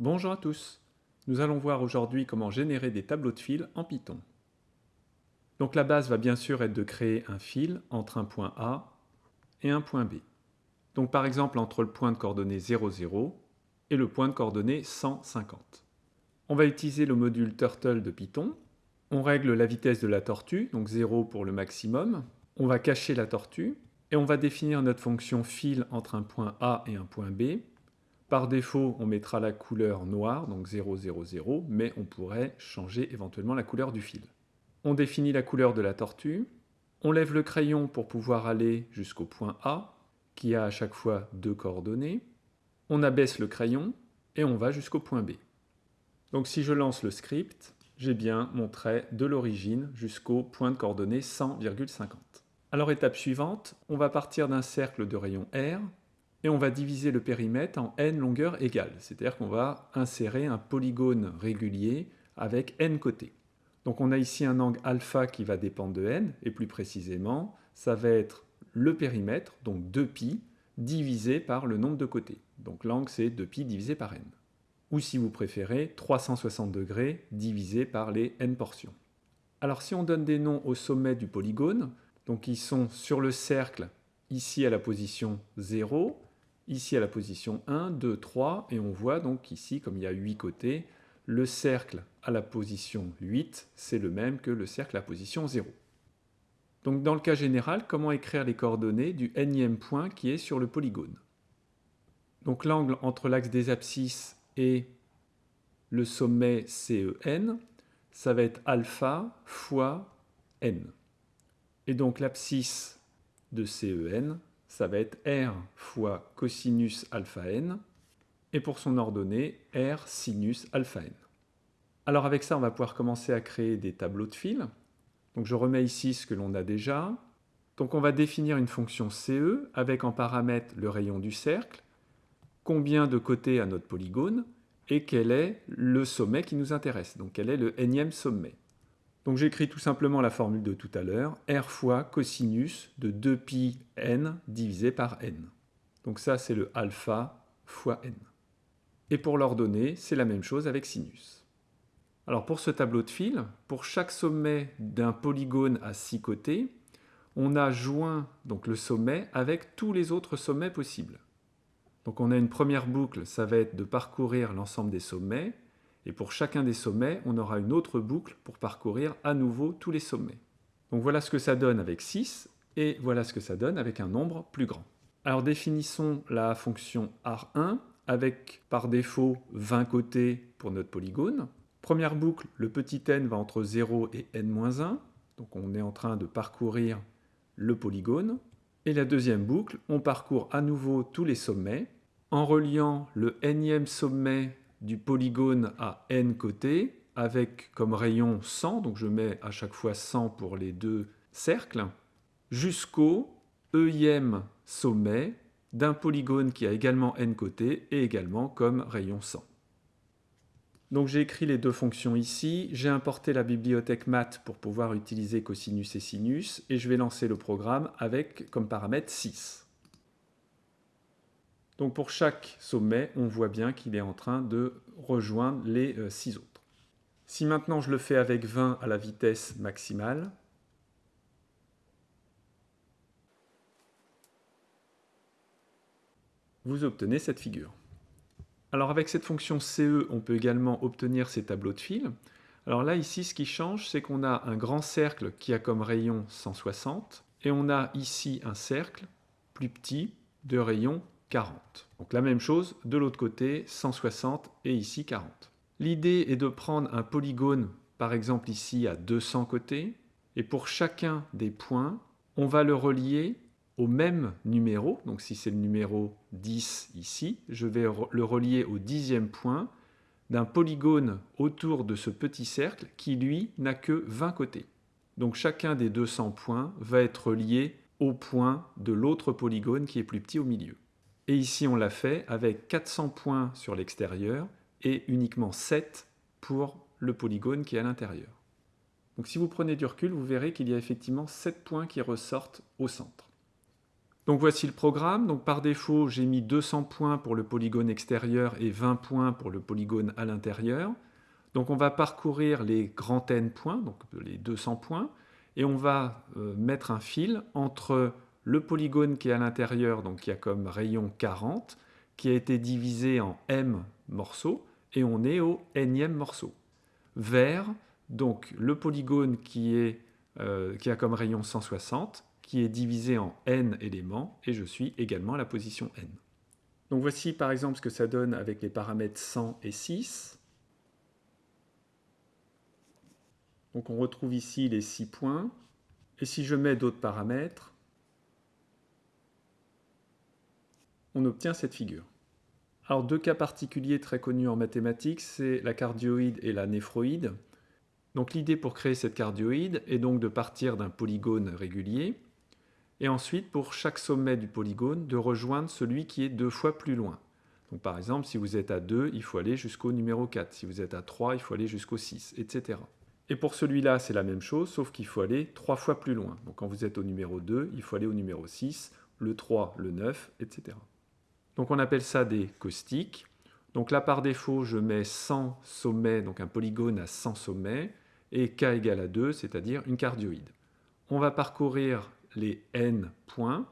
Bonjour à tous Nous allons voir aujourd'hui comment générer des tableaux de fil en Python. Donc la base va bien sûr être de créer un fil entre un point A et un point B. Donc par exemple entre le point de coordonnées 0, 0 et le point de coordonnées 150. On va utiliser le module Turtle de Python. On règle la vitesse de la tortue, donc 0 pour le maximum. On va cacher la tortue et on va définir notre fonction fil entre un point A et un point B par défaut, on mettra la couleur noire, donc 0, 0, 0, mais on pourrait changer éventuellement la couleur du fil. On définit la couleur de la tortue, on lève le crayon pour pouvoir aller jusqu'au point A, qui a à chaque fois deux coordonnées, on abaisse le crayon, et on va jusqu'au point B. Donc si je lance le script, j'ai bien mon trait de l'origine jusqu'au point de coordonnées 100,50. Alors étape suivante, on va partir d'un cercle de rayon R, et on va diviser le périmètre en n longueurs égales, c'est-à-dire qu'on va insérer un polygone régulier avec n côtés. Donc on a ici un angle alpha qui va dépendre de n, et plus précisément, ça va être le périmètre, donc 2π, divisé par le nombre de côtés. Donc l'angle c'est 2π divisé par n. Ou si vous préférez, 360 degrés divisé par les n portions. Alors si on donne des noms au sommet du polygone, donc ils sont sur le cercle, ici à la position 0, ici à la position 1, 2, 3, et on voit donc ici, comme il y a 8 côtés, le cercle à la position 8, c'est le même que le cercle à position 0. Donc dans le cas général, comment écrire les coordonnées du nème point qui est sur le polygone? Donc l'angle entre l'axe des abscisses et le sommet CEN, ça va être alpha fois n. Et donc l'abscisse de CEN, ça va être R fois cosinus alpha n, et pour son ordonnée, R sinus alpha n. Alors avec ça, on va pouvoir commencer à créer des tableaux de fil. Donc je remets ici ce que l'on a déjà. Donc on va définir une fonction CE avec en paramètre le rayon du cercle, combien de côtés a notre polygone, et quel est le sommet qui nous intéresse, donc quel est le énième sommet. Donc j'écris tout simplement la formule de tout à l'heure, r fois cosinus de 2pi n divisé par n. Donc ça c'est le alpha fois n. Et pour l'ordonnée, c'est la même chose avec sinus. Alors pour ce tableau de fil, pour chaque sommet d'un polygone à 6 côtés, on a joint donc le sommet avec tous les autres sommets possibles. Donc on a une première boucle, ça va être de parcourir l'ensemble des sommets, et pour chacun des sommets, on aura une autre boucle pour parcourir à nouveau tous les sommets. Donc voilà ce que ça donne avec 6, et voilà ce que ça donne avec un nombre plus grand. Alors définissons la fonction AR1 avec par défaut 20 côtés pour notre polygone. Première boucle, le petit n va entre 0 et n-1, donc on est en train de parcourir le polygone. Et la deuxième boucle, on parcourt à nouveau tous les sommets en reliant le nème sommet du polygone à n côtés avec comme rayon 100, donc je mets à chaque fois 100 pour les deux cercles, jusqu'au e sommet d'un polygone qui a également n côtés et également comme rayon 100. Donc j'ai écrit les deux fonctions ici, j'ai importé la bibliothèque math pour pouvoir utiliser cosinus et sinus, et je vais lancer le programme avec comme paramètre 6. Donc pour chaque sommet, on voit bien qu'il est en train de rejoindre les 6 euh, autres. Si maintenant je le fais avec 20 à la vitesse maximale, vous obtenez cette figure. Alors avec cette fonction CE, on peut également obtenir ces tableaux de fil. Alors là, ici, ce qui change, c'est qu'on a un grand cercle qui a comme rayon 160, et on a ici un cercle plus petit de rayon 40. Donc la même chose, de l'autre côté, 160 et ici 40. L'idée est de prendre un polygone, par exemple ici à 200 côtés, et pour chacun des points, on va le relier au même numéro, donc si c'est le numéro 10 ici, je vais le relier au dixième point d'un polygone autour de ce petit cercle qui, lui, n'a que 20 côtés. Donc chacun des 200 points va être relié au point de l'autre polygone qui est plus petit au milieu. Et ici, on l'a fait avec 400 points sur l'extérieur et uniquement 7 pour le polygone qui est à l'intérieur. Donc si vous prenez du recul, vous verrez qu'il y a effectivement 7 points qui ressortent au centre. Donc voici le programme. Donc par défaut, j'ai mis 200 points pour le polygone extérieur et 20 points pour le polygone à l'intérieur. Donc on va parcourir les grands n points, donc les 200 points, et on va euh, mettre un fil entre le polygone qui est à l'intérieur, donc qui a comme rayon 40, qui a été divisé en m morceaux, et on est au nème morceau, vers donc le polygone qui, est, euh, qui a comme rayon 160, qui est divisé en n éléments, et je suis également à la position n. Donc voici par exemple ce que ça donne avec les paramètres 100 et 6. Donc on retrouve ici les 6 points. Et si je mets d'autres paramètres, on obtient cette figure. Alors deux cas particuliers très connus en mathématiques, c'est la cardioïde et la néphroïde. Donc l'idée pour créer cette cardioïde est donc de partir d'un polygone régulier, et ensuite pour chaque sommet du polygone de rejoindre celui qui est deux fois plus loin. Donc par exemple, si vous êtes à 2, il faut aller jusqu'au numéro 4. Si vous êtes à 3, il faut aller jusqu'au 6, etc. Et pour celui-là, c'est la même chose, sauf qu'il faut aller trois fois plus loin. Donc quand vous êtes au numéro 2, il faut aller au numéro 6, le 3, le 9, etc. Donc on appelle ça des caustiques. Donc là, par défaut, je mets 100 sommets, donc un polygone à 100 sommets, et k égale à 2, c'est-à-dire une cardioïde. On va parcourir les n points,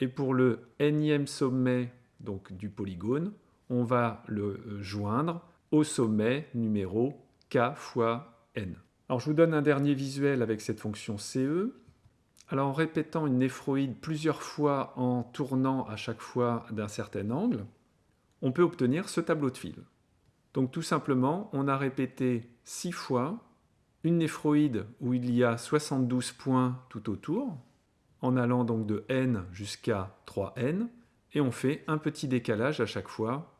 et pour le nème sommet donc, du polygone, on va le joindre au sommet numéro k fois n. Alors je vous donne un dernier visuel avec cette fonction CE. Alors en répétant une néphroïde plusieurs fois en tournant à chaque fois d'un certain angle, on peut obtenir ce tableau de fil. Donc tout simplement, on a répété 6 fois une néphroïde où il y a 72 points tout autour, en allant donc de n jusqu'à 3n, et on fait un petit décalage à chaque fois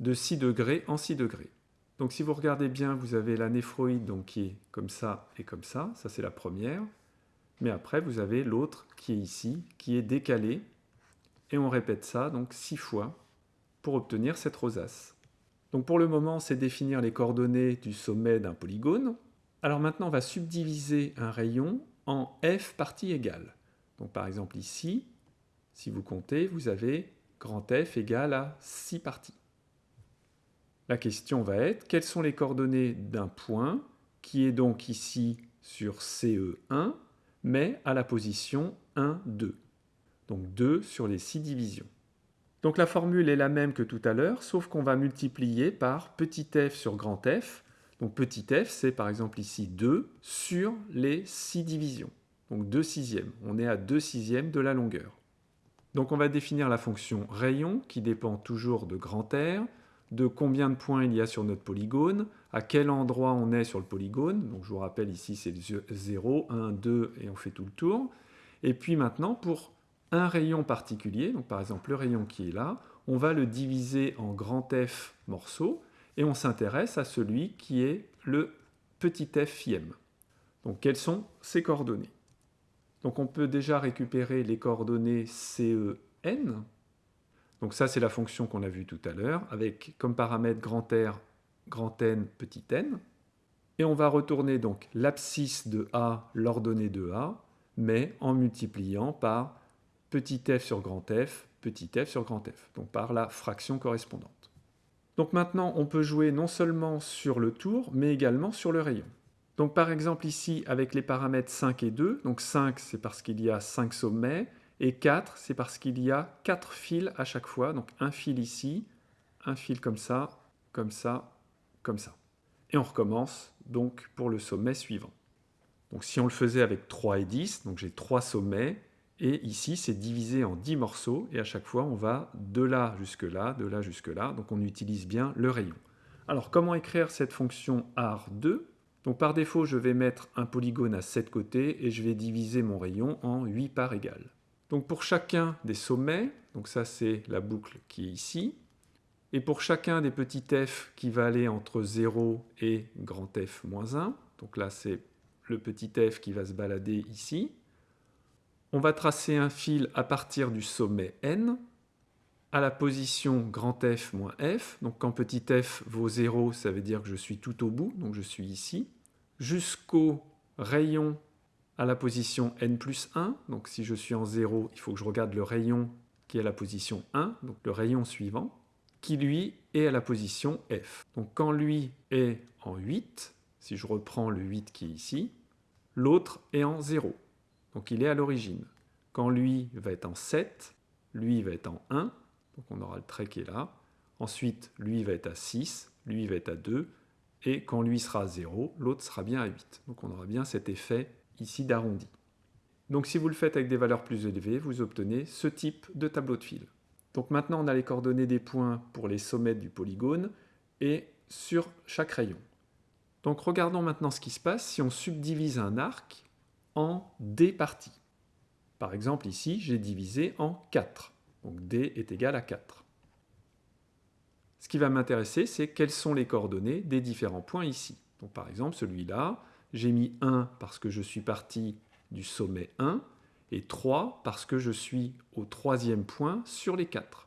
de 6 degrés en 6 degrés. Donc si vous regardez bien, vous avez la néphroïde donc, qui est comme ça et comme ça, ça c'est la première. Mais après, vous avez l'autre qui est ici, qui est décalé. Et on répète ça donc six fois pour obtenir cette rosace. Donc pour le moment, c'est définir les coordonnées du sommet d'un polygone. Alors maintenant, on va subdiviser un rayon en f parties égales. Donc par exemple ici, si vous comptez, vous avez grand F égale à 6 parties. La question va être, quelles sont les coordonnées d'un point qui est donc ici sur CE1 mais à la position 1, 2. Donc 2 sur les 6 divisions. Donc la formule est la même que tout à l'heure, sauf qu'on va multiplier par petit f sur grand F. Donc petit f, c'est par exemple ici 2 sur les 6 divisions. Donc 2 sixièmes. On est à 2 sixièmes de la longueur. Donc on va définir la fonction rayon, qui dépend toujours de grand R, de combien de points il y a sur notre polygone, à quel endroit on est sur le polygone. Je vous rappelle ici c'est 0, 1, 2 et on fait tout le tour. Et puis maintenant pour un rayon particulier, par exemple le rayon qui est là, on va le diviser en grand F morceaux et on s'intéresse à celui qui est le petit f Donc quelles sont ses coordonnées? Donc on peut déjà récupérer les coordonnées CEN, donc ça, c'est la fonction qu'on a vue tout à l'heure, avec comme paramètre grand R, grand N, petit n. Et on va retourner donc l'abscisse de A, l'ordonnée de A, mais en multipliant par petit f sur grand F, petit f sur grand F, donc par la fraction correspondante. Donc maintenant, on peut jouer non seulement sur le tour, mais également sur le rayon. Donc par exemple ici, avec les paramètres 5 et 2, donc 5 c'est parce qu'il y a 5 sommets, et 4, c'est parce qu'il y a 4 fils à chaque fois. Donc un fil ici, un fil comme ça, comme ça, comme ça. Et on recommence donc pour le sommet suivant. Donc si on le faisait avec 3 et 10, donc j'ai 3 sommets, et ici c'est divisé en 10 morceaux, et à chaque fois on va de là jusque là, de là jusque là, donc on utilise bien le rayon. Alors comment écrire cette fonction AR2 donc par défaut je vais mettre un polygone à 7 côtés, et je vais diviser mon rayon en 8 parts égales. Donc pour chacun des sommets, donc ça c'est la boucle qui est ici, et pour chacun des petits f qui va aller entre 0 et grand F moins 1, donc là c'est le petit f qui va se balader ici, on va tracer un fil à partir du sommet n, à la position grand F moins F, donc quand petit f vaut 0, ça veut dire que je suis tout au bout, donc je suis ici, jusqu'au rayon à la position n plus 1. Donc si je suis en 0, il faut que je regarde le rayon qui est à la position 1, donc le rayon suivant, qui lui est à la position f. Donc quand lui est en 8, si je reprends le 8 qui est ici, l'autre est en 0. Donc il est à l'origine. Quand lui va être en 7, lui va être en 1, donc on aura le trait qui est là. Ensuite, lui va être à 6, lui va être à 2, et quand lui sera à 0, l'autre sera bien à 8. Donc on aura bien cet effet ici d'arrondi. Donc si vous le faites avec des valeurs plus élevées, vous obtenez ce type de tableau de fil. Donc maintenant on a les coordonnées des points pour les sommets du polygone et sur chaque rayon. Donc regardons maintenant ce qui se passe si on subdivise un arc en D parties. Par exemple ici j'ai divisé en 4. Donc D est égal à 4. Ce qui va m'intéresser c'est quelles sont les coordonnées des différents points ici. Donc par exemple celui-là, j'ai mis 1 parce que je suis parti du sommet 1 et 3 parce que je suis au troisième point sur les 4.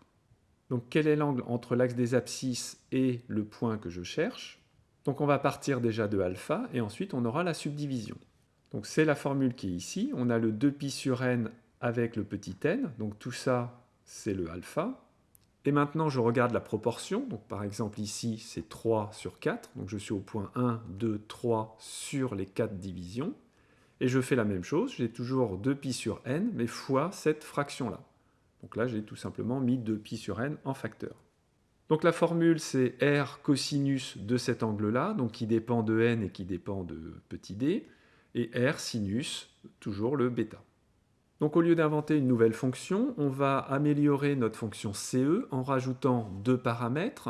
Donc quel est l'angle entre l'axe des abscisses et le point que je cherche? Donc on va partir déjà de alpha et ensuite on aura la subdivision. Donc c'est la formule qui est ici. On a le 2pi sur n avec le petit n. Donc tout ça, c'est le alpha. Et maintenant, je regarde la proportion. Donc par exemple ici, c'est 3 sur 4. Donc je suis au point 1, 2, 3 sur les 4 divisions. Et je fais la même chose, j'ai toujours 2pi sur n, mais fois cette fraction-là. Donc là, j'ai tout simplement mis 2pi sur n en facteur. Donc la formule, c'est r cosinus de cet angle-là, donc qui dépend de n et qui dépend de petit d, et r sinus, toujours le bêta. Donc au lieu d'inventer une nouvelle fonction, on va améliorer notre fonction CE en rajoutant deux paramètres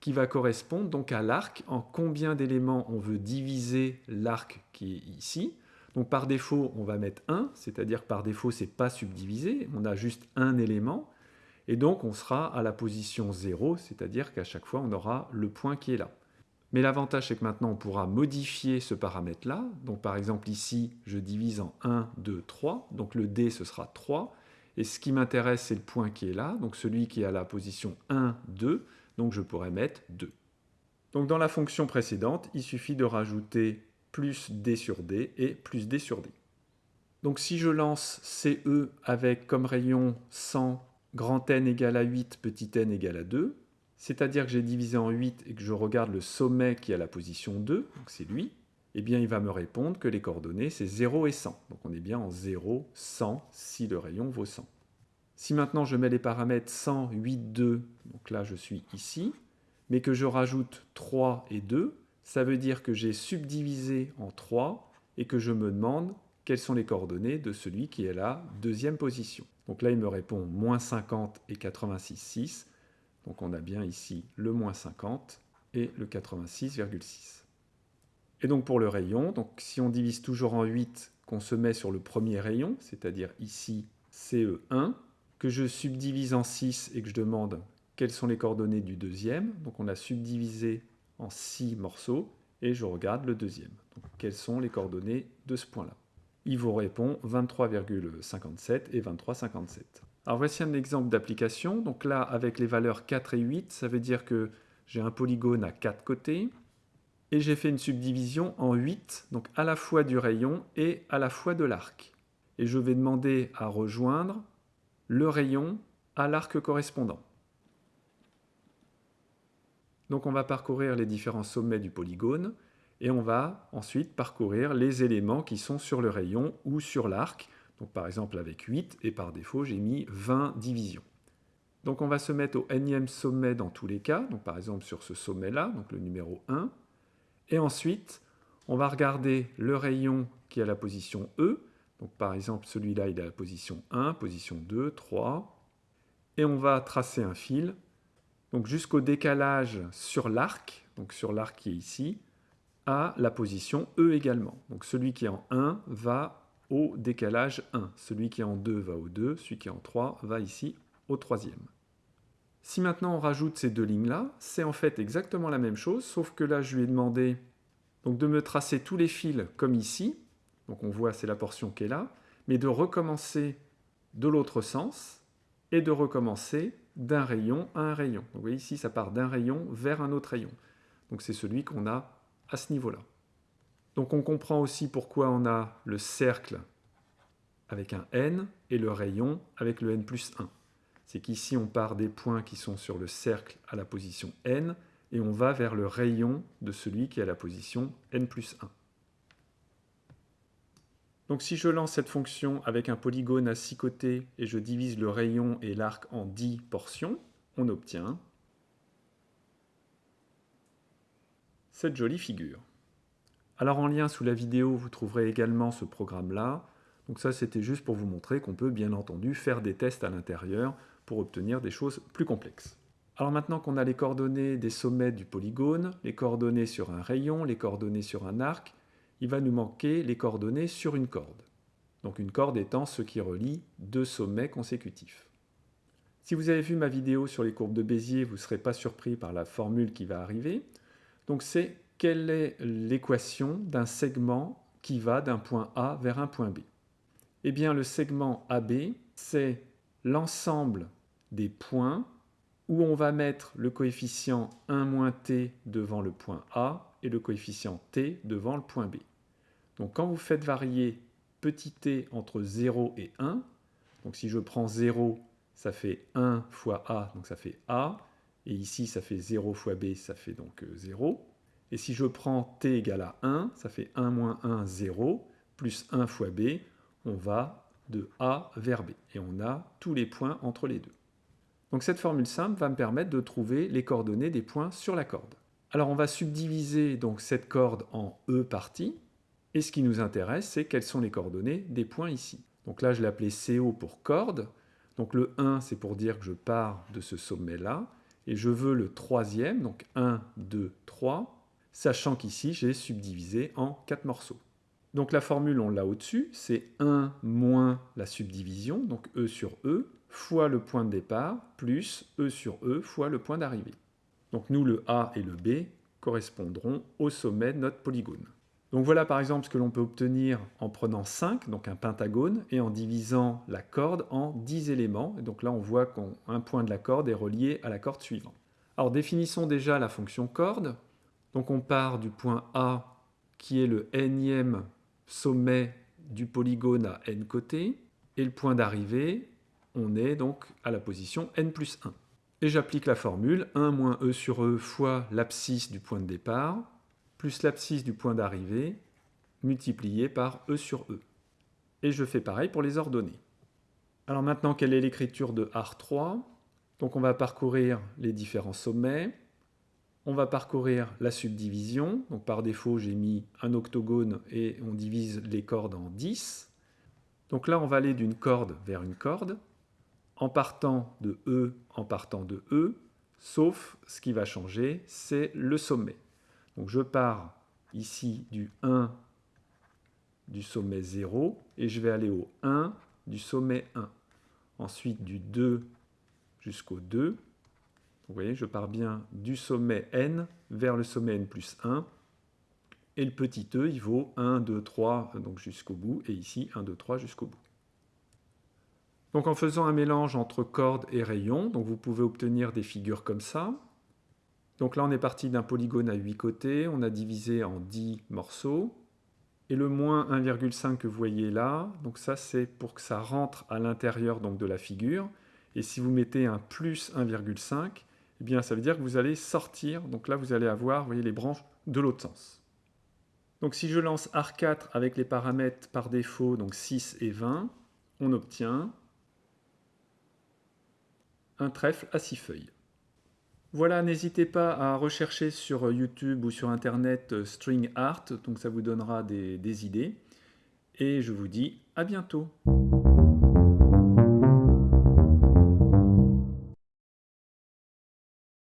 qui va correspondre donc à l'arc, en combien d'éléments on veut diviser l'arc qui est ici, donc par défaut, on va mettre 1, c'est-à-dire par défaut, c'est pas subdivisé, on a juste un élément, et donc on sera à la position 0, c'est-à-dire qu'à chaque fois, on aura le point qui est là. Mais l'avantage, c'est que maintenant, on pourra modifier ce paramètre-là. Donc par exemple, ici, je divise en 1, 2, 3, donc le D, ce sera 3, et ce qui m'intéresse, c'est le point qui est là, donc celui qui est à la position 1, 2, donc je pourrais mettre 2. Donc dans la fonction précédente, il suffit de rajouter plus d sur d et plus d sur d. Donc si je lance CE avec comme rayon 100 grand N égale à 8, petit n égale à 2, c'est-à-dire que j'ai divisé en 8 et que je regarde le sommet qui à la position 2, donc c'est lui, eh bien il va me répondre que les coordonnées c'est 0 et 100. Donc on est bien en 0, 100 si le rayon vaut 100. Si maintenant je mets les paramètres 100, 8, 2, donc là je suis ici, mais que je rajoute 3 et 2, ça veut dire que j'ai subdivisé en 3 et que je me demande quelles sont les coordonnées de celui qui est la deuxième position. Donc là, il me répond moins 50 et 86,6. Donc on a bien ici le moins 50 et le 86,6. Et donc pour le rayon, donc si on divise toujours en 8, qu'on se met sur le premier rayon, c'est-à-dire ici CE1, que je subdivise en 6 et que je demande quelles sont les coordonnées du deuxième, donc on a subdivisé en 6 morceaux et je regarde le deuxième. Quelles sont les coordonnées de ce point-là? Il vous répond 23,57 et 23,57. Voici un exemple d'application. Donc là, avec les valeurs 4 et 8, ça veut dire que j'ai un polygone à 4 côtés et j'ai fait une subdivision en 8, donc à la fois du rayon et à la fois de l'arc. Et je vais demander à rejoindre le rayon à l'arc correspondant. Donc on va parcourir les différents sommets du polygone et on va ensuite parcourir les éléments qui sont sur le rayon ou sur l'arc. Par exemple avec 8 et par défaut j'ai mis 20 divisions. Donc on va se mettre au énième sommet dans tous les cas, donc par exemple sur ce sommet-là, donc le numéro 1. Et ensuite, on va regarder le rayon qui est à la position E. Donc par exemple celui-là il est à la position 1, position 2, 3. Et on va tracer un fil donc jusqu'au décalage sur l'arc, donc sur l'arc qui est ici, à la position E également. Donc celui qui est en 1 va au décalage 1, celui qui est en 2 va au 2, celui qui est en 3 va ici au troisième. Si maintenant on rajoute ces deux lignes-là, c'est en fait exactement la même chose, sauf que là je lui ai demandé donc, de me tracer tous les fils comme ici, donc on voit c'est la portion qui est là, mais de recommencer de l'autre sens et de recommencer d'un rayon à un rayon. vous voyez ici, ça part d'un rayon vers un autre rayon. Donc c'est celui qu'on a à ce niveau-là. Donc on comprend aussi pourquoi on a le cercle avec un n et le rayon avec le n plus 1. C'est qu'ici on part des points qui sont sur le cercle à la position n et on va vers le rayon de celui qui est à la position n plus 1. Donc si je lance cette fonction avec un polygone à 6 côtés et je divise le rayon et l'arc en 10 portions, on obtient cette jolie figure. Alors en lien sous la vidéo, vous trouverez également ce programme-là. Donc ça, c'était juste pour vous montrer qu'on peut bien entendu faire des tests à l'intérieur pour obtenir des choses plus complexes. Alors maintenant qu'on a les coordonnées des sommets du polygone, les coordonnées sur un rayon, les coordonnées sur un arc, il va nous manquer les coordonnées sur une corde. Donc une corde étant ce qui relie deux sommets consécutifs. Si vous avez vu ma vidéo sur les courbes de Bézier, vous ne serez pas surpris par la formule qui va arriver. Donc c'est quelle est l'équation d'un segment qui va d'un point A vers un point B? Eh bien le segment AB, c'est l'ensemble des points où on va mettre le coefficient 1 t devant le point A et le coefficient t devant le point B. Donc quand vous faites varier petit t entre 0 et 1, donc si je prends 0, ça fait 1 fois A, donc ça fait A, et ici ça fait 0 fois B, ça fait donc 0. Et si je prends t égale à 1, ça fait 1 moins 1, 0, plus 1 fois B, on va de A vers B. Et on a tous les points entre les deux. Donc cette formule simple va me permettre de trouver les coordonnées des points sur la corde. Alors on va subdiviser cette corde en E parties. Et ce qui nous intéresse, c'est quelles sont les coordonnées des points ici. Donc là, je l'ai appelé CO pour corde. Donc le 1, c'est pour dire que je pars de ce sommet-là. Et je veux le troisième, donc 1, 2, 3, sachant qu'ici, j'ai subdivisé en 4 morceaux. Donc la formule, on l'a au-dessus, c'est 1 moins la subdivision, donc E sur E, fois le point de départ, plus E sur E fois le point d'arrivée. Donc nous, le A et le B correspondront au sommet de notre polygone. Donc voilà par exemple ce que l'on peut obtenir en prenant 5, donc un pentagone, et en divisant la corde en 10 éléments. Et donc là on voit qu'un point de la corde est relié à la corde suivante. Alors définissons déjà la fonction corde. Donc on part du point A qui est le nème sommet du polygone à n côtés, et le point d'arrivée, on est donc à la position n plus 1. Et j'applique la formule 1 moins e sur e fois l'abscisse du point de départ, plus l'abscisse du point d'arrivée multiplié par E sur E. Et je fais pareil pour les ordonnées. Alors maintenant, quelle est l'écriture de AR3 Donc on va parcourir les différents sommets. On va parcourir la subdivision. Par défaut, j'ai mis un octogone et on divise les cordes en 10. Donc là, on va aller d'une corde vers une corde, en partant de E, en partant de E, sauf ce qui va changer, c'est le sommet. Donc je pars ici du 1 du sommet 0 et je vais aller au 1 du sommet 1. Ensuite du 2 jusqu'au 2. Vous voyez, je pars bien du sommet n vers le sommet n plus 1. Et le petit e, il vaut 1, 2, 3 donc jusqu'au bout, et ici 1, 2, 3 jusqu'au bout. Donc en faisant un mélange entre corde et rayon, donc vous pouvez obtenir des figures comme ça. Donc là, on est parti d'un polygone à 8 côtés, on a divisé en 10 morceaux. Et le moins 1,5 que vous voyez là, donc ça c'est pour que ça rentre à l'intérieur de la figure. Et si vous mettez un plus 1,5, eh bien ça veut dire que vous allez sortir, donc là vous allez avoir, voyez, les branches de l'autre sens. Donc si je lance AR4 avec les paramètres par défaut, donc 6 et 20, on obtient un trèfle à 6 feuilles. Voilà, n'hésitez pas à rechercher sur YouTube ou sur Internet euh, String Art, donc ça vous donnera des idées. Et je vous dis à bientôt